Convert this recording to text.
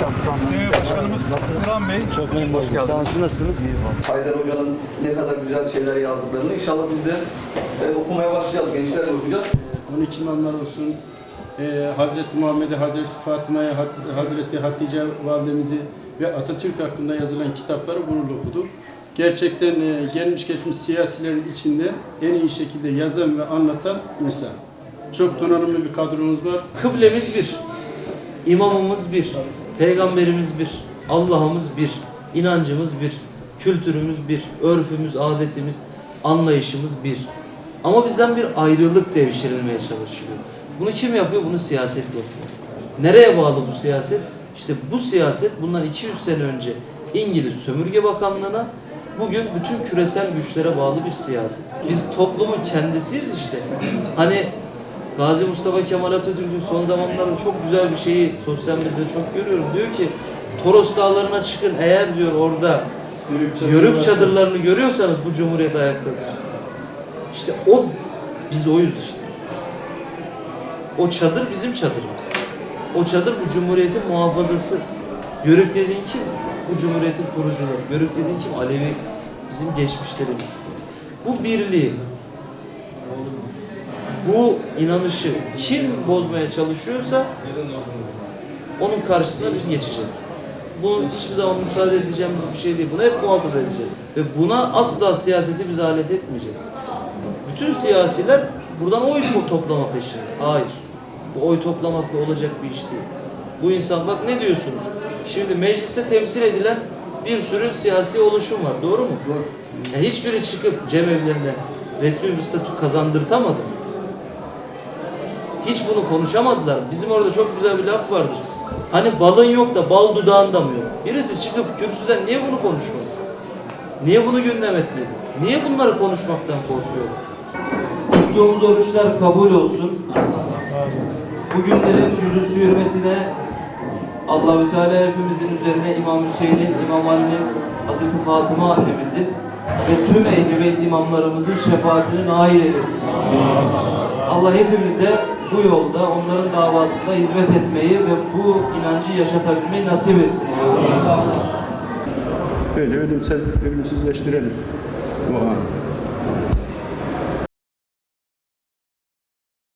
Ee, başkanımız Turan Bey. Çok memnun oldum. Sağ olun. Siz nasılsınız? Haydar Hoca'nın ne kadar güzel şeyler yazdıklarını inşallah biz de e, okumaya başlayacağız. Gençlerle okuyacağız. 12 imamlar olsun, e, Hazreti Muhammed'i, Hazreti Fatıma'yı, Hat- Hazreti Hatice validemizi ve Atatürk hakkında yazılan kitapları gururla okuduk. Gerçekten e, gelmiş geçmiş siyasilerin içinde en iyi şekilde yazan ve anlatan insan. Çok donanımlı bir kadromuz var. Kıblemiz bir. İmamımız bir. Peygamberimiz bir. Allah'ımız bir. inancımız bir. Kültürümüz bir. Örfümüz, adetimiz, anlayışımız bir. Ama bizden bir ayrılık devşirilmeye çalışılıyor. Bunu kim yapıyor? Bunu siyaset yapıyor. Nereye bağlı bu siyaset? İşte bu siyaset bundan 200 sene önce İngiliz Sömürge Bakanlığı'na bugün bütün küresel güçlere bağlı bir siyaset. Biz toplumun kendisiyiz işte. Hani Gazi Mustafa Kemal Atatürk'ün son zamanlarda çok güzel bir şeyi sosyal medyada çok görüyorum. Diyor ki Toros Dağları'na çıkın eğer diyor orada yörük çadırlarını görüyorsanız bu cumhuriyet ayaktadır. İşte o biz oyuz işte. O çadır bizim çadırımız. O çadır bu cumhuriyetin muhafazası. Yörük dediğin kim? Bu cumhuriyetin kurucuları. Yörük dediğin kim? Alevi bizim geçmişlerimiz. Bu birliği, bu inanışı kim bozmaya çalışıyorsa onun karşısına biz geçeceğiz. Bu hiçbir zaman müsaade edeceğimiz bir şey değil. Bunu hep muhafaza edeceğiz. Ve buna asla siyaseti biz alet etmeyeceğiz. Bütün siyasiler buradan oy to- toplama peşinde. Hayır. Bu oy toplamakla olacak bir iş değil. Bu insan bak ne diyorsunuz? Şimdi mecliste temsil edilen bir sürü siyasi oluşum var. Doğru mu? Doğru. Ya hiçbiri çıkıp cemevlerine resmi bir statü kazandırtamadı. Hiç bunu konuşamadılar. Bizim orada çok güzel bir laf vardır. Hani balın yok da bal dudağında mı yok? Birisi çıkıp kürsüden niye bunu konuşmadı? Niye bunu gündem etmedi? Niye bunları konuşmaktan korkuyor? Tuttuğumuz oruçlar kabul olsun. Bu günlerin yüzüsü hürmetine Allahü Teala hepimizin üzerine İmam Hüseyin'in, İmam Ali'nin, Hazreti Fatıma annemizin ve tüm beyt imamlarımızın şefaatini nail eylesin. Allah hepimize bu yolda onların davasında hizmet etmeyi ve bu inancı yaşatabilmeyi nasip etsin. Böyle ölümsüz, ölümsüzleştirelim bu anı.